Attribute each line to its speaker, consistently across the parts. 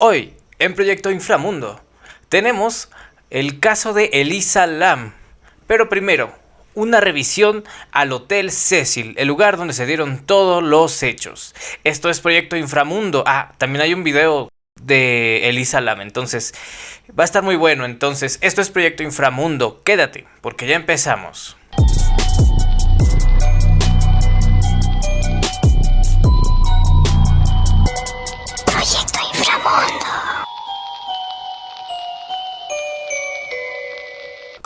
Speaker 1: Hoy, en Proyecto Inframundo, tenemos el caso de Elisa Lam. Pero primero, una revisión al Hotel Cecil, el lugar donde se dieron todos los hechos. Esto es Proyecto Inframundo. Ah, también hay un video de Elisa Lam, entonces va a estar muy bueno. Entonces, esto es Proyecto Inframundo. Quédate, porque ya empezamos.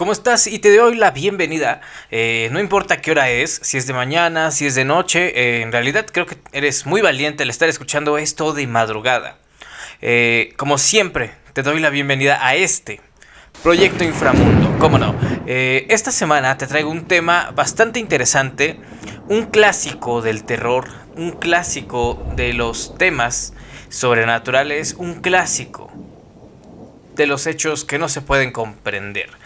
Speaker 1: ¿Cómo estás? Y te doy la bienvenida. Eh, no importa qué hora es, si es de mañana, si es de noche. Eh, en realidad creo que eres muy valiente al estar escuchando esto de madrugada. Eh, como siempre, te doy la bienvenida a este Proyecto Inframundo. ¿Cómo no? esta semana te traigo un tema bastante interesante. Un clásico del terror. Un clásico de los temas sobrenaturales. Un clásico de los hechos que no se pueden comprender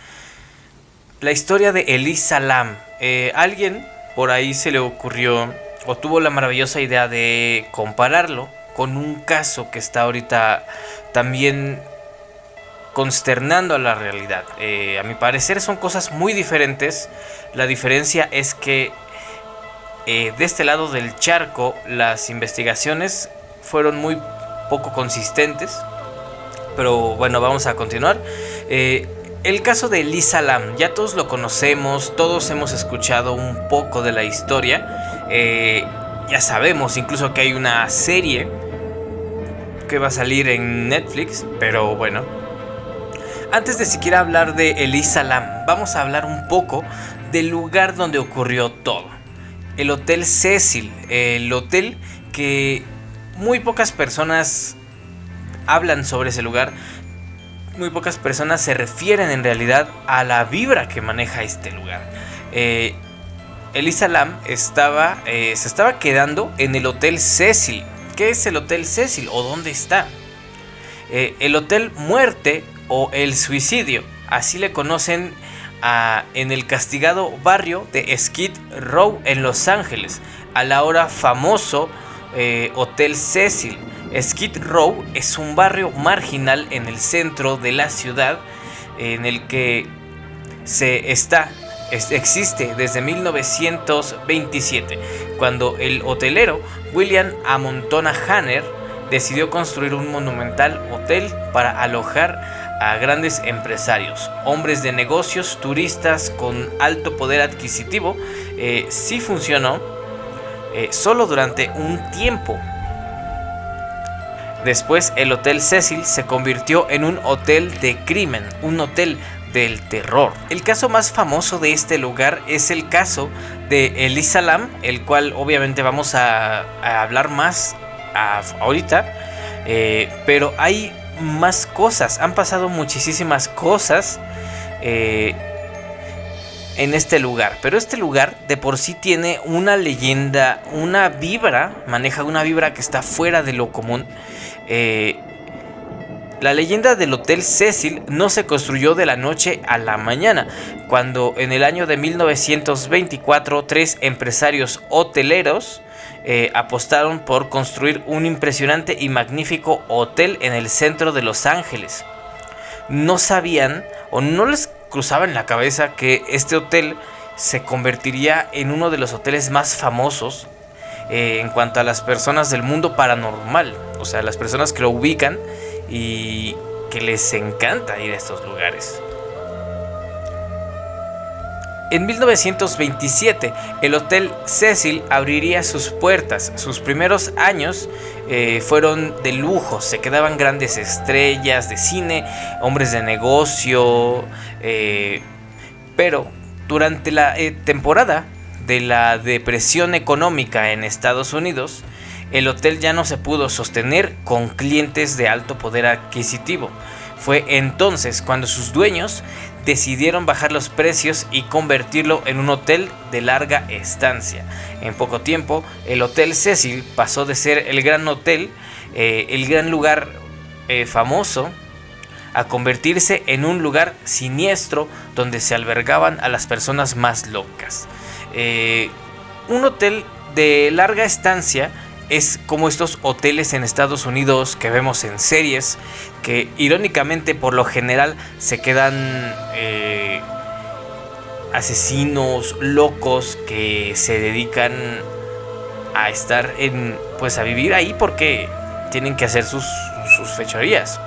Speaker 1: la historia de Elisa Lam. Eh, alguien por ahí se le ocurrió o tuvo la maravillosa idea de compararlo con un caso que está ahorita también consternando a la realidad. Eh, a mi parecer son cosas muy diferentes. La diferencia es que eh, de este lado del charco las investigaciones fueron muy poco consistentes. Pero bueno, vamos a continuar. El caso de Lisa Lam, ya todos lo conocemos, todos hemos escuchado un poco de la historia. Eh, ya sabemos incluso que hay una serie que va a salir en Netflix, pero bueno. Antes de siquiera hablar de Elisa Lam, vamos a hablar un poco del lugar donde ocurrió todo. El Hotel Cecil, el hotel que muy pocas personas hablan sobre ese lugar, muy pocas personas se refieren en realidad a la vibra que maneja este lugar. Eh, Elisa Lam estaba, eh, se estaba quedando en el Hotel Cecil. ¿Qué es el Hotel Cecil o dónde está? Eh, el Hotel Muerte o el Suicidio, así le conocen en el castigado barrio de Skid Row en Los Ángeles, al ahora famoso Hotel Cecil. Skid Row es un barrio marginal en el centro de la ciudad en el que se está existe desde 1927, cuando el hotelero William Amontona Hanner decidió construir un monumental hotel para alojar a grandes empresarios, hombres de negocios, turistas con alto poder adquisitivo. Eh, sí funcionó eh, solo durante un tiempo, Después el Hotel Cecil se convirtió en un hotel de crimen, un hotel del terror. El caso más famoso de este lugar es el caso de Elisa Lam, el cual obviamente vamos a, hablar más ahorita, eh, pero hay más cosas, han pasado muchísimas cosas. Eh, en este lugar. Pero este lugar de por sí tiene una leyenda, una vibra, maneja una vibra que está fuera de lo común. Eh, la leyenda del Hotel Cecil no se construyó de la noche a la mañana, cuando en el año de 1924 tres empresarios hoteleros eh, apostaron por construir un impresionante y magnífico hotel en el centro de Los Ángeles. No sabían o no les cruzaba en la cabeza que este hotel se convertiría en uno de los hoteles más famosos eh, en cuanto a las personas del mundo paranormal. O sea, las personas que lo ubican y que les encanta ir a estos lugares. En 1927, el Hotel Cecil abriría sus puertas. Sus primeros años eh, fueron de lujo, se quedaban grandes estrellas de cine, hombres de negocio, eh, pero durante la temporada de la depresión económica en Estados Unidos, el hotel ya no se pudo sostener con clientes de alto poder adquisitivo. Fue entonces cuando sus dueños decidieron bajar los precios y convertirlo en un hotel de larga estancia. En poco tiempo, el Hotel Cecil pasó de ser el gran hotel, eh, el gran lugar eh, famoso, a convertirse en un lugar siniestro donde se albergaban a las personas más locas. Eh, un hotel de larga estancia es como estos hoteles en Estados Unidos que vemos en series, que irónicamente por lo general se quedan eh, asesinos locos que se dedican a estar en, pues a vivir ahí porque tienen que hacer sus, sus fechorías.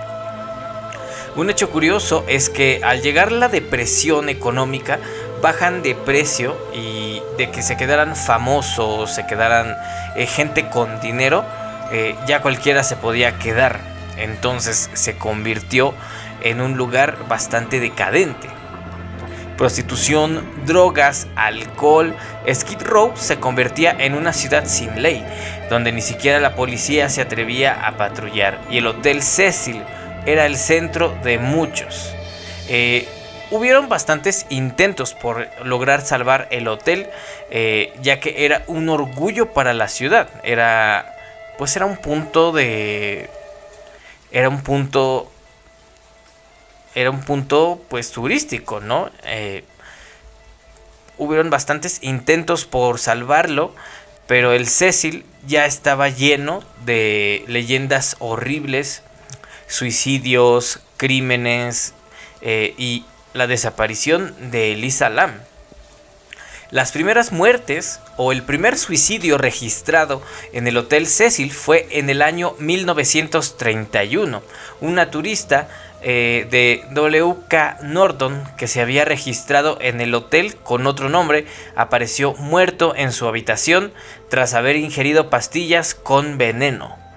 Speaker 1: Un hecho curioso es que al llegar la depresión económica, bajan de precio y de que se quedaran famosos, se quedaran eh, gente con dinero, eh, ya cualquiera se podía quedar. Entonces se convirtió en un lugar bastante decadente. Prostitución, drogas, alcohol, Skid Row se convertía en una ciudad sin ley, donde ni siquiera la policía se atrevía a patrullar y el Hotel Cecil era el centro de muchos. Eh, hubieron bastantes intentos por lograr salvar el hotel, eh, ya que era un orgullo para la ciudad. Era, pues era un punto de, era un punto, era un punto, pues turístico, ¿no? Eh, hubieron bastantes intentos por salvarlo, pero el Cecil ya estaba lleno de leyendas horribles, suicidios, crímenes eh, y la desaparición de Elisa Lam. Las primeras muertes o el primer suicidio registrado en el Hotel Cecil fue en el año 1931. Una turista eh, de WK Norton que se había registrado en el hotel con otro nombre apareció muerto en su habitación tras haber ingerido pastillas con veneno.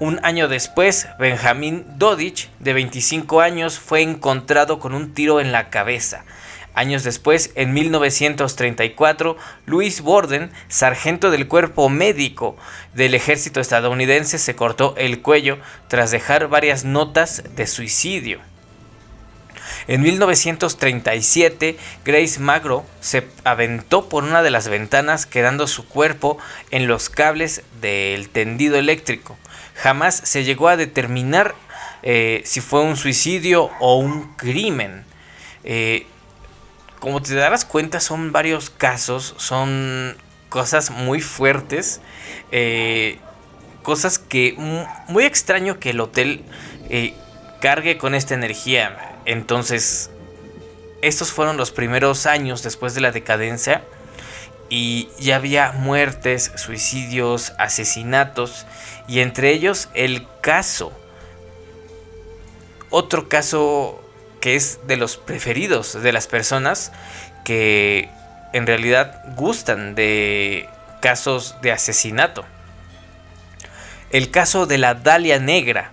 Speaker 1: Un año después, Benjamin Dodich, de 25 años, fue encontrado con un tiro en la cabeza. Años después, en 1934, Louis Borden, sargento del cuerpo médico del ejército estadounidense, se cortó el cuello tras dejar varias notas de suicidio. En 1937, Grace Magro se aventó por una de las ventanas quedando su cuerpo en los cables del tendido eléctrico jamás se llegó a determinar eh, si fue un suicidio o un crimen. Eh, como te darás cuenta, son varios casos, son cosas muy fuertes, eh, cosas que muy extraño que el hotel cargue con esta energía. Entonces, estos fueron los primeros años después de la decadencia y ya había muertes, suicidios, asesinatos y entre ellos el caso. Otro caso que es de los preferidos de las personas que en realidad gustan de casos de asesinato. El caso de la Dalia Negra.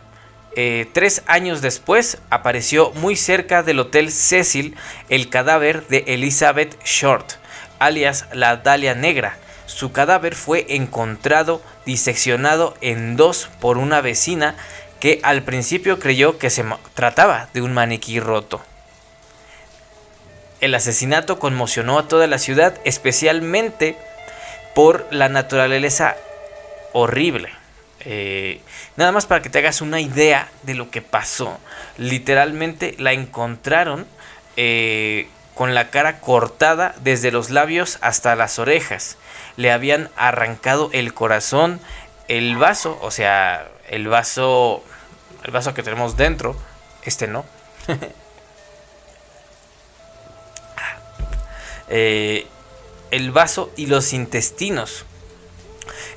Speaker 1: Eh, tres años después apareció muy cerca del Hotel Cecil el cadáver de Elizabeth Short, alias la Dalia Negra. Su cadáver fue encontrado diseccionado en dos por una vecina que al principio creyó que se trataba de un maniquí roto. El asesinato conmocionó a toda la ciudad, especialmente por la naturaleza horrible. Eh, nada más para que te hagas una idea de lo que pasó. Literalmente la encontraron eh, con la cara cortada desde los labios hasta las orejas. Le habían arrancado el corazón, el vaso, o sea, el vaso, el vaso que tenemos dentro, este no. Eh, el vaso y los intestinos.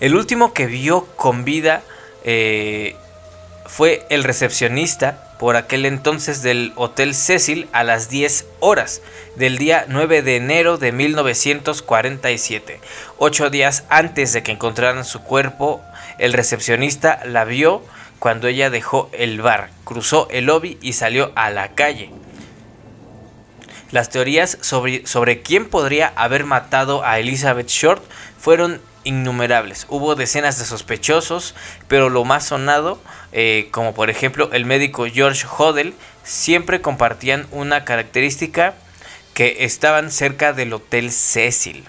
Speaker 1: El último que vio con vida eh, fue el recepcionista por aquel entonces del Hotel Cecil a las 10 horas del día 9 de enero de 1947. Ocho días antes de que encontraran su cuerpo, el recepcionista la vio cuando ella dejó el bar, cruzó el lobby y salió a la calle. Las teorías sobre, sobre quién podría haber matado a Elizabeth Short fueron innumerables. Hubo decenas de sospechosos, pero lo más sonado, eh, como por ejemplo el médico George Hodel, siempre compartían una característica que estaban cerca del Hotel Cecil.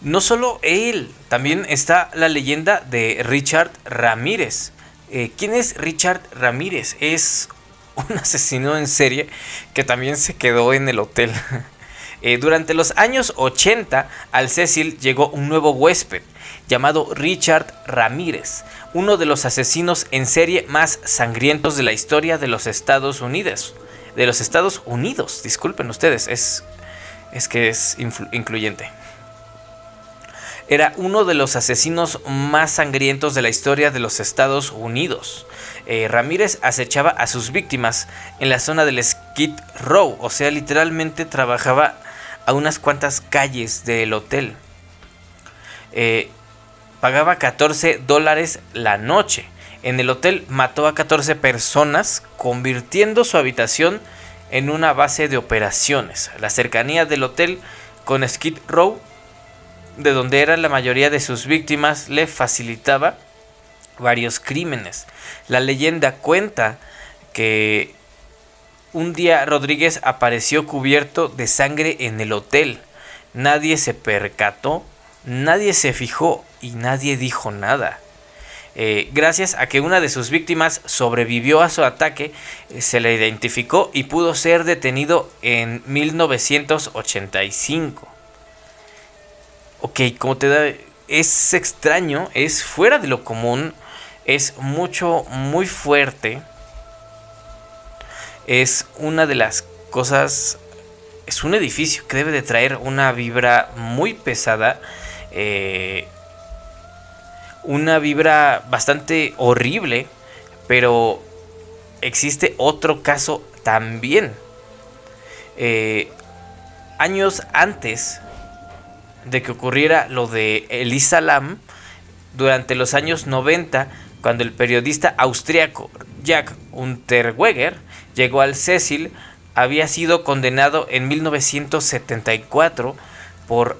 Speaker 1: No solo él, también está la leyenda de Richard Ramírez. Eh, ¿Quién es Richard Ramírez? Es un asesino en serie que también se quedó en el hotel. Eh, durante los años 80 al Cecil llegó un nuevo huésped llamado Richard Ramírez, uno de los asesinos en serie más sangrientos de la historia de los Estados Unidos. De los Estados Unidos, disculpen ustedes, es, es que es incluyente. Era uno de los asesinos más sangrientos de la historia de los Estados Unidos. Eh, Ramírez acechaba a sus víctimas en la zona del Skid Row, o sea, literalmente trabajaba a unas cuantas calles del hotel. Eh, pagaba 14 dólares la noche. En el hotel mató a 14 personas, convirtiendo su habitación en una base de operaciones. La cercanía del hotel con Skid Row, de donde eran la mayoría de sus víctimas, le facilitaba varios crímenes. La leyenda cuenta que un día Rodríguez apareció cubierto de sangre en el hotel. Nadie se percató, nadie se fijó y nadie dijo nada. Eh, gracias a que una de sus víctimas sobrevivió a su ataque, eh, se le identificó y pudo ser detenido en 1985. Ok, como te da... Es extraño, es fuera de lo común es mucho, muy fuerte. Es una de las cosas, es un edificio que debe de traer una vibra muy pesada. Eh, una vibra bastante horrible, pero existe otro caso también. Eh, años antes de que ocurriera lo de Elisa Lam, durante los años 90, cuando el periodista austriaco Jack Unterweger llegó al Cecil, había sido condenado en 1974 por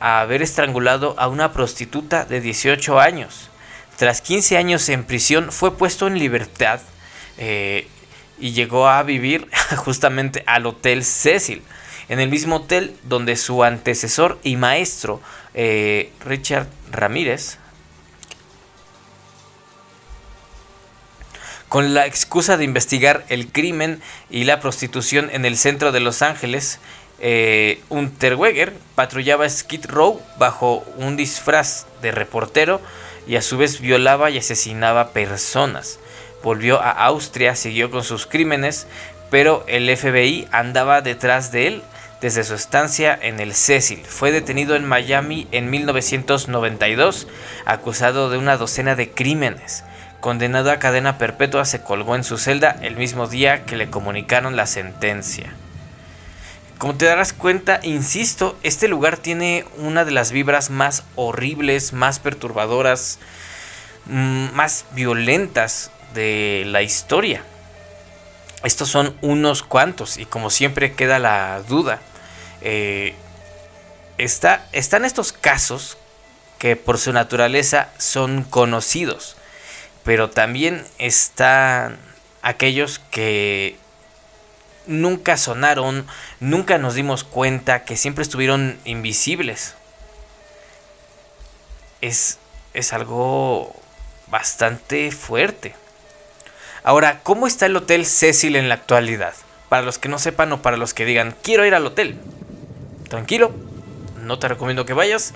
Speaker 1: haber estrangulado a una prostituta de 18 años. Tras 15 años en prisión fue puesto en libertad eh, y llegó a vivir justamente al Hotel Cecil, en el mismo hotel donde su antecesor y maestro eh, Richard Ramírez Con la excusa de investigar el crimen y la prostitución en el centro de Los Ángeles, eh, Unterweger patrullaba Skid Row bajo un disfraz de reportero y a su vez violaba y asesinaba personas. Volvió a Austria, siguió con sus crímenes, pero el FBI andaba detrás de él desde su estancia en el Cecil. Fue detenido en Miami en 1992, acusado de una docena de crímenes condenado a cadena perpetua, se colgó en su celda el mismo día que le comunicaron la sentencia. Como te darás cuenta, insisto, este lugar tiene una de las vibras más horribles, más perturbadoras, mm, más violentas de la historia. Estos son unos cuantos y como siempre queda la duda. Eh, está, están estos casos que por su naturaleza son conocidos pero también están aquellos que nunca sonaron, nunca nos dimos cuenta, que siempre estuvieron invisibles. Es, es algo bastante fuerte. Ahora, ¿cómo está el Hotel Cecil en la actualidad? Para los que no sepan o para los que digan, quiero ir al hotel. Tranquilo, no te recomiendo que vayas.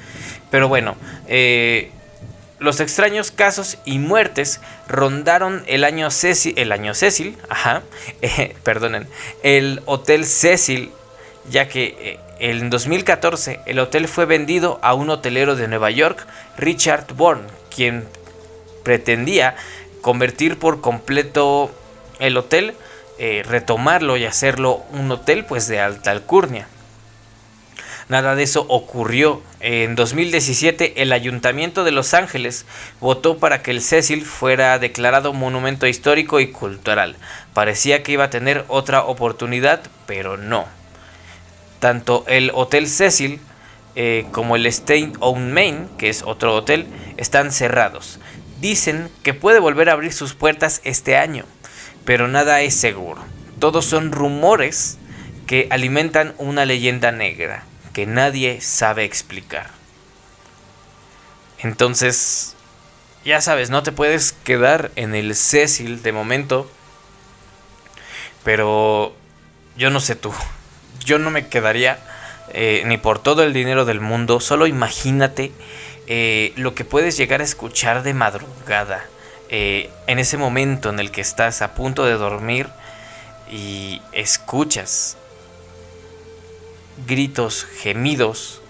Speaker 1: Pero bueno, eh, los extraños casos y muertes rondaron el año Cecil, el año Cecil, ajá, eh, el Hotel Cecil, ya que eh, en 2014 el hotel fue vendido a un hotelero de Nueva York, Richard Bourne, quien pretendía convertir por completo el hotel, eh, retomarlo y hacerlo un hotel pues de alta alcurnia. Nada de eso ocurrió. En 2017 el Ayuntamiento de Los Ángeles votó para que el Cecil fuera declarado monumento histórico y cultural. Parecía que iba a tener otra oportunidad, pero no. Tanto el Hotel Cecil eh, como el State on Main, que es otro hotel, están cerrados. Dicen que puede volver a abrir sus puertas este año, pero nada es seguro. Todos son rumores que alimentan una leyenda negra que nadie sabe explicar. Entonces, ya sabes, no te puedes quedar en el Cecil de momento. Pero yo no sé tú. Yo no me quedaría eh, ni por todo el dinero del mundo. Solo imagínate eh, lo que puedes llegar a escuchar de madrugada. Eh, en ese momento en el que estás a punto de dormir y escuchas gritos, gemidos,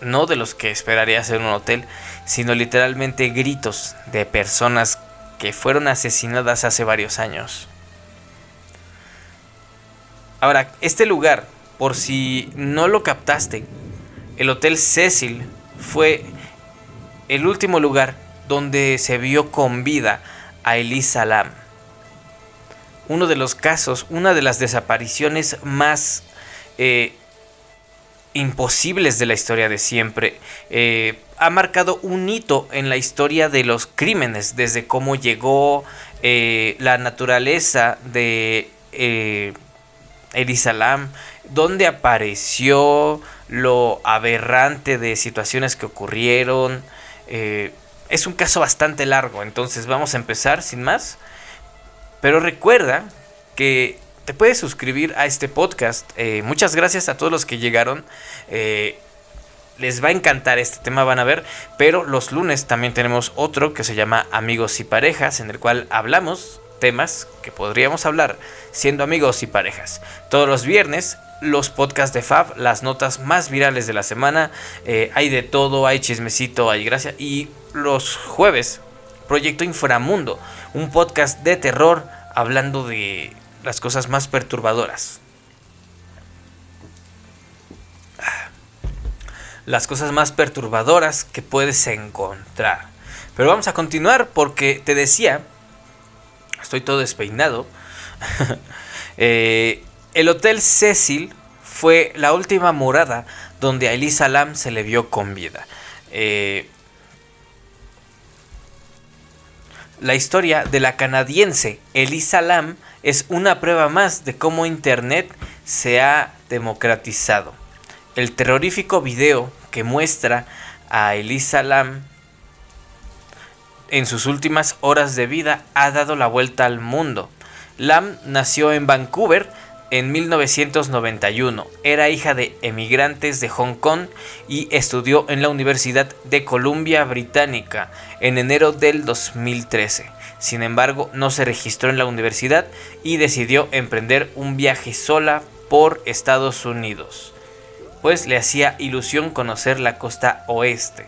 Speaker 1: no de los que esperarías en un hotel, sino literalmente gritos de personas que fueron asesinadas hace varios años. Ahora, este lugar, por si no lo captaste, el Hotel Cecil fue el último lugar donde se vio con vida a Elisa Lam. Uno de los casos, una de las desapariciones más eh, imposibles de la historia de siempre. Eh, ha marcado un hito en la historia de los crímenes, desde cómo llegó eh, la naturaleza de Elisa Lam, dónde apareció, lo aberrante de situaciones que ocurrieron es un caso bastante largo, entonces vamos a empezar sin más. Pero recuerda que te puedes suscribir a este podcast. Eh, muchas gracias a todos los que llegaron. Eh, les va a encantar este tema, van a ver. Pero los lunes también tenemos otro que se llama Amigos y Parejas, en el cual hablamos temas que podríamos hablar siendo amigos y parejas. Todos los viernes los podcasts de Fab, las notas más virales de la semana. Eh, hay de todo, hay chismecito, hay gracia. Y los jueves, Proyecto Inframundo, un podcast de terror hablando de las cosas más perturbadoras. Las cosas más perturbadoras que puedes encontrar. Pero vamos a continuar porque te decía, estoy todo despeinado. eh, el Hotel Cecil fue la última morada donde a Elisa Lam se le vio con vida. Eh, la historia de la canadiense Elisa Lam es una prueba más de cómo Internet se ha democratizado. El terrorífico video que muestra a Elisa Lam en sus últimas horas de vida ha dado la vuelta al mundo. Lam nació en Vancouver en 1991. Era hija de emigrantes de Hong Kong y estudió en la Universidad de Columbia Británica en enero del 2013. Sin embargo, no se registró en la universidad y decidió emprender un viaje sola por Estados Unidos, pues le hacía ilusión conocer la costa oeste.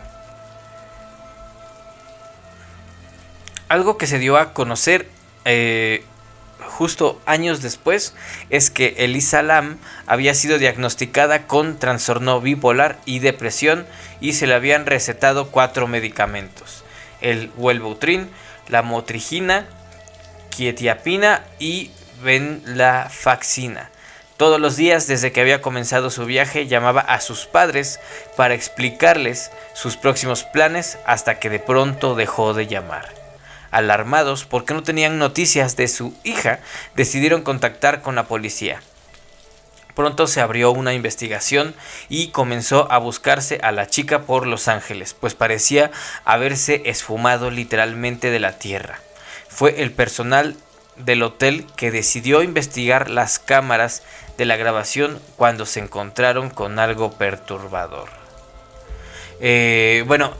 Speaker 1: Algo que se dio a conocer eh, justo años después es que Elisa Lam había sido diagnosticada con trastorno bipolar y depresión y se le habían recetado cuatro medicamentos: el Wellbutrin, la motrigina, quietiapina y venlafaxina. Todos los días desde que había comenzado su viaje llamaba a sus padres para explicarles sus próximos planes hasta que de pronto dejó de llamar. Alarmados porque no tenían noticias de su hija, decidieron contactar con la policía. Pronto se abrió una investigación y comenzó a buscarse a la chica por Los Ángeles, pues parecía haberse esfumado literalmente de la tierra. Fue el personal del hotel que decidió investigar las cámaras de la grabación cuando se encontraron con algo perturbador. Eh, bueno,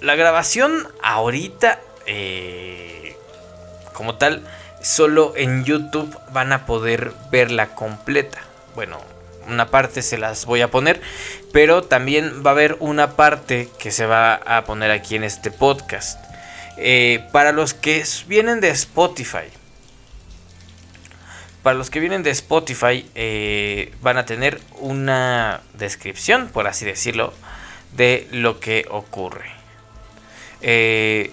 Speaker 1: la grabación ahorita eh, como tal, solo en YouTube van a poder verla completa. Bueno, una parte se las voy a poner, pero también va a haber una parte que se va a poner aquí en este podcast. Eh, para los que vienen de Spotify, para los que vienen de Spotify, eh, van a tener una descripción, por así decirlo, de lo que ocurre. Eh,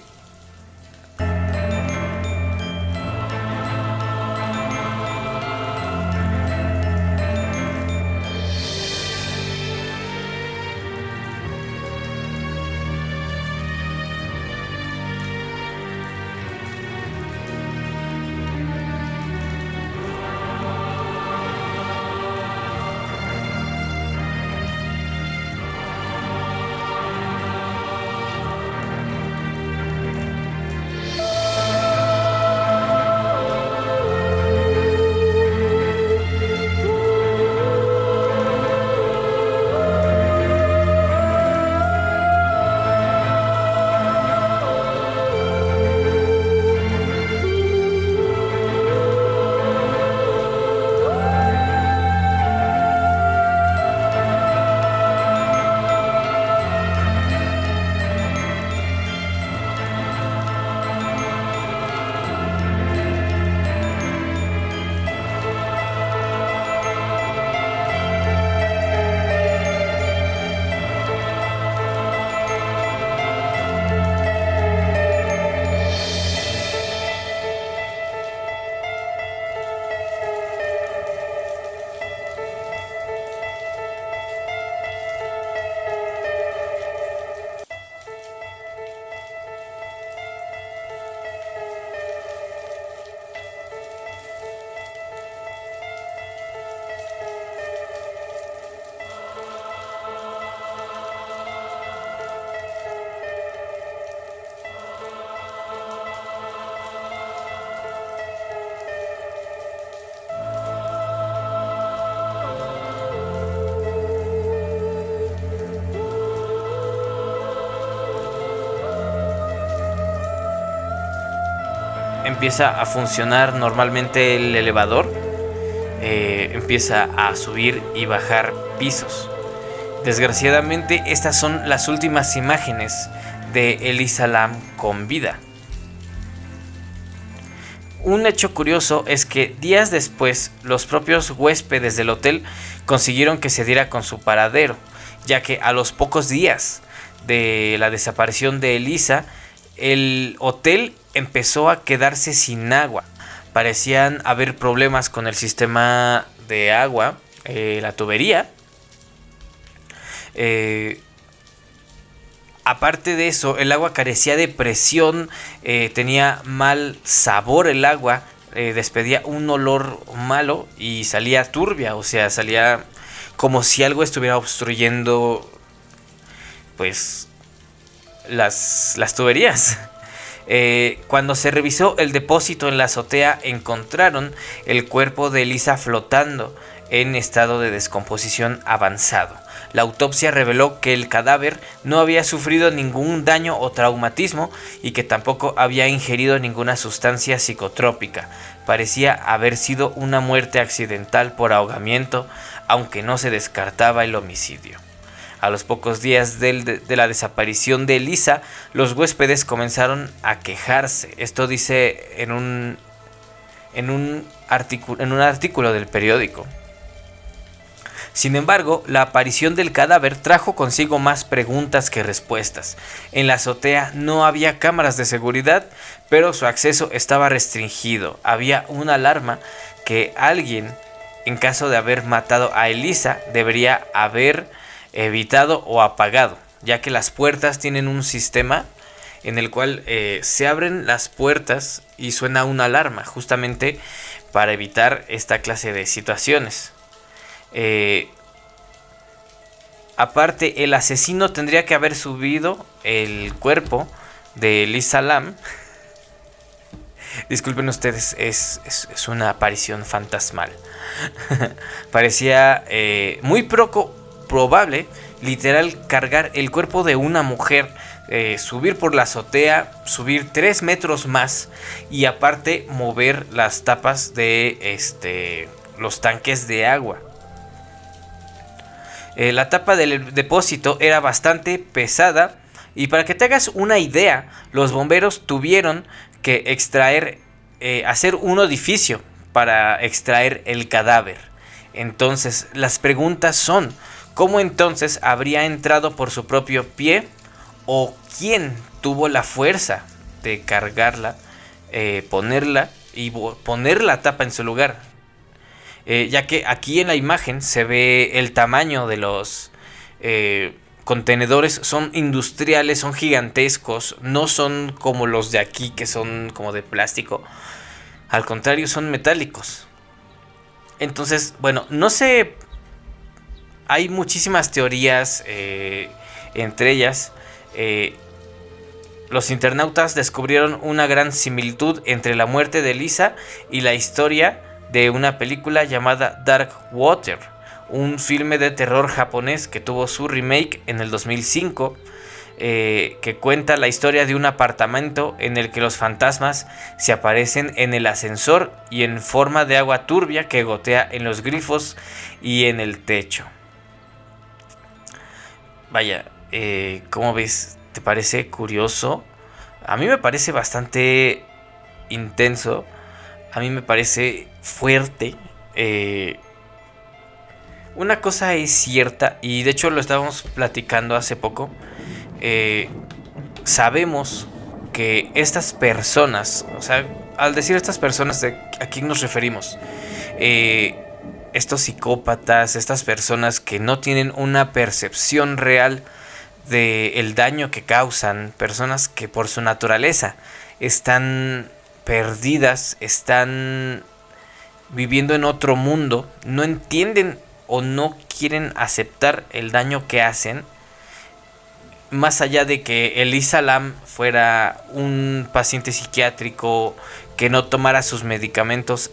Speaker 1: empieza a funcionar normalmente el elevador. Eh, empieza a subir y bajar pisos. Desgraciadamente estas son las últimas imágenes de Elisa Lam con vida. Un hecho curioso es que días después los propios huéspedes del hotel consiguieron que se diera con su paradero, ya que a los pocos días de la desaparición de Elisa, el hotel empezó a quedarse sin agua. Parecían haber problemas con el sistema de agua, eh, la tubería. Eh, aparte de eso, el agua carecía de presión, eh, tenía mal sabor el agua, despedía un olor malo y salía turbia, o sea, salía como si algo estuviera obstruyendo, pues, las, las tuberías. Eh, cuando se revisó el depósito en la azotea encontraron el cuerpo de Elisa flotando en estado de descomposición avanzado. La autopsia reveló que el cadáver no había sufrido ningún daño o traumatismo y que tampoco había ingerido ninguna sustancia psicotrópica. Parecía haber sido una muerte accidental por ahogamiento, aunque no se descartaba el homicidio. A los pocos días de, la desaparición de Elisa, los huéspedes comenzaron a quejarse. Esto dice en un, en un, en un artículo del periódico. Sin embargo, la aparición del cadáver trajo consigo más preguntas que respuestas. En la azotea no había cámaras de seguridad, pero su acceso estaba restringido. Había una alarma que alguien, en caso de haber matado a Elisa, debería haber evitado o apagado, ya que las puertas tienen un sistema en el cual eh, se abren las puertas y suena una alarma, justamente para evitar esta clase de situaciones. Eh, aparte, el asesino tendría que haber subido el cuerpo de Lisa Lam. Disculpen ustedes, es, una aparición fantasmal. Parecía eh, muy poco, probable, literal, cargar el cuerpo de una mujer, eh, subir por la azotea, subir 3 metros más y aparte mover las tapas de este, los tanques de agua. Eh, la tapa del depósito era bastante pesada y para que te hagas una idea, los bomberos tuvieron que extraer, eh, hacer un edificio para extraer el cadáver. Entonces, las preguntas son, ¿Cómo entonces habría entrado por su propio pie? ¿O quién tuvo la fuerza de cargarla, eh, ponerla y poner la tapa en su lugar? Eh, ya que aquí en la imagen se ve el tamaño de los eh, contenedores, son industriales, son gigantescos, no son como los de aquí que son como de plástico. Al contrario, son metálicos. Entonces, bueno, no sé hay muchísimas teorías, eh, entre ellas, eh, los internautas descubrieron una gran similitud entre la muerte de Lisa y la historia de una película llamada Dark Water, un filme de terror japonés que tuvo su remake en el 2005. Eh, que cuenta la historia de un apartamento en el que los fantasmas se aparecen en el ascensor y en forma de agua turbia que gotea en los grifos y en el techo. Vaya, eh, ¿cómo ves? ¿Te parece curioso? A mí me parece bastante intenso. A mí me parece fuerte. Eh, una cosa es cierta, y de hecho lo estábamos platicando hace poco. Eh, sabemos que estas personas, o sea, al decir estas personas, ¿a quién nos referimos? Eh, estos psicópatas, estas personas que no tienen una percepción real del el daño que causan, personas que por su naturaleza están perdidas, están viviendo en otro mundo, no entienden o no quieren aceptar el daño que hacen, más allá de que Elisa Lam fuera un paciente psiquiátrico que no tomara sus medicamentos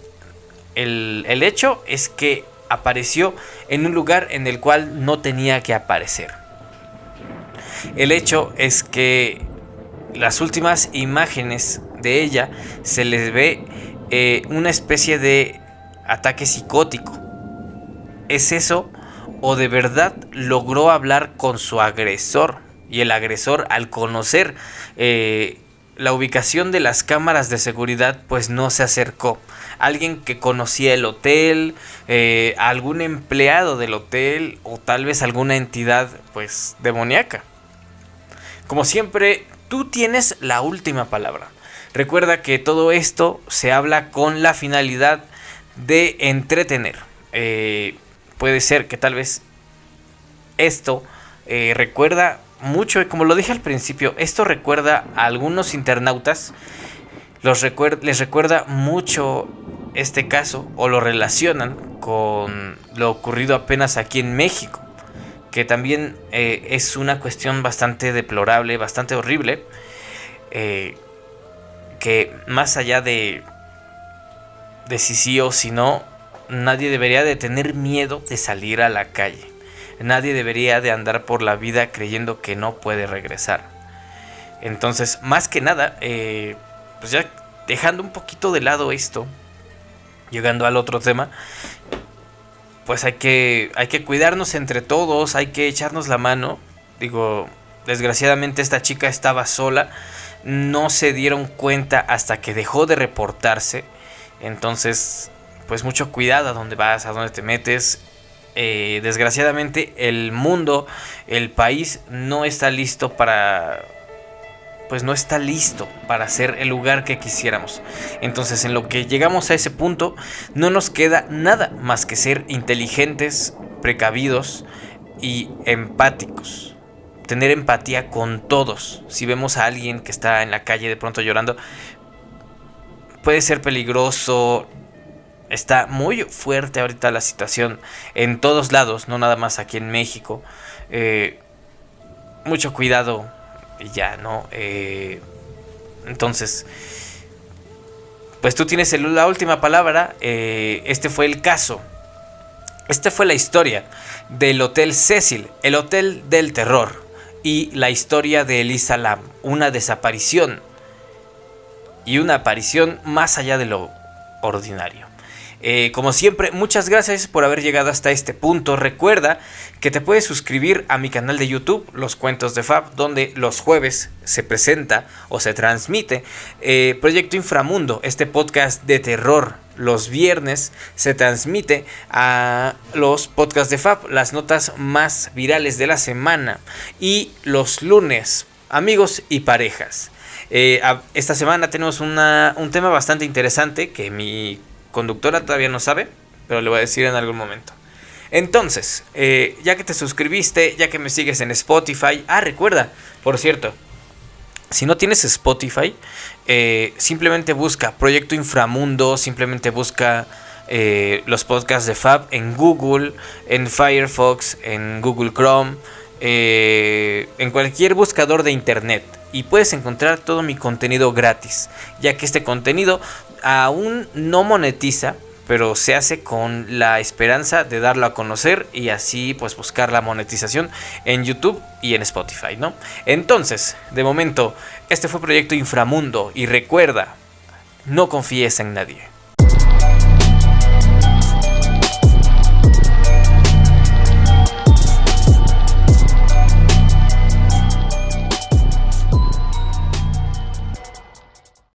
Speaker 1: el, hecho es que apareció en un lugar en el cual no tenía que aparecer. El hecho es que las últimas imágenes de ella se les ve eh, una especie de ataque psicótico. ¿Es eso o de verdad logró hablar con su agresor? Y el agresor al conocer eh, la ubicación de las cámaras de seguridad pues no se acercó. Alguien que conocía el hotel, eh, algún empleado del hotel o tal vez alguna entidad pues demoníaca. Como siempre, tú tienes la última palabra. Recuerda que todo esto se habla con la finalidad de entretener. Eh, puede ser que tal vez esto eh, recuerda mucho, como lo dije al principio, esto recuerda a algunos internautas, los les recuerda mucho este caso o lo relacionan con lo ocurrido apenas aquí en México, que también eh, es una cuestión bastante deplorable, bastante horrible, eh, que más allá de, de si sí o si no, nadie debería de tener miedo de salir a la calle. Nadie debería de andar por la vida creyendo que no puede regresar. Entonces, más que nada, eh, pues ya dejando un poquito de lado esto, llegando al otro tema, pues hay que, hay que cuidarnos entre todos, hay que echarnos la mano. Digo, desgraciadamente esta chica estaba sola, no se dieron cuenta hasta que dejó de reportarse. Entonces, pues mucho cuidado a dónde vas, a dónde te metes. Eh, desgraciadamente el mundo, el país no está listo para... Pues no está listo para ser el lugar que quisiéramos. Entonces en lo que llegamos a ese punto no nos queda nada más que ser inteligentes, precavidos y empáticos. Tener empatía con todos. Si vemos a alguien que está en la calle de pronto llorando, puede ser peligroso, Está muy fuerte ahorita la situación en todos lados, no nada más aquí en México. Eh, mucho cuidado y ya, ¿no? Eh, entonces, pues tú tienes la última palabra. Eh, este fue el caso. Esta fue la historia del Hotel Cecil, el Hotel del Terror, y la historia de Elisa Lam, una desaparición y una aparición más allá de lo ordinario. Eh, como siempre, muchas gracias por haber llegado hasta este punto. Recuerda que te puedes suscribir a mi canal de YouTube, Los Cuentos de Fab, donde los jueves se presenta o se transmite eh, Proyecto Inframundo, este podcast de terror. Los viernes se transmite a los podcasts de Fab, las notas más virales de la semana. Y los lunes, amigos y parejas. Eh, esta semana tenemos un tema bastante interesante que mi conductora todavía no sabe, pero le voy a decir en algún momento. Entonces, eh, ya que te suscribiste, ya que me sigues en Spotify, ah, recuerda, por cierto, si no tienes Spotify, eh, simplemente busca Proyecto Inframundo, simplemente busca eh, los podcasts de Fab en Google, en Firefox, en Google Chrome, en cualquier buscador de internet. Y puedes encontrar todo mi contenido gratis, ya que este contenido aún no monetiza, pero se hace con la esperanza de darlo a conocer y así pues buscar la monetización en YouTube y en Spotify, ¿no? Entonces, de momento, este fue Proyecto Inframundo y recuerda, no confíes en nadie.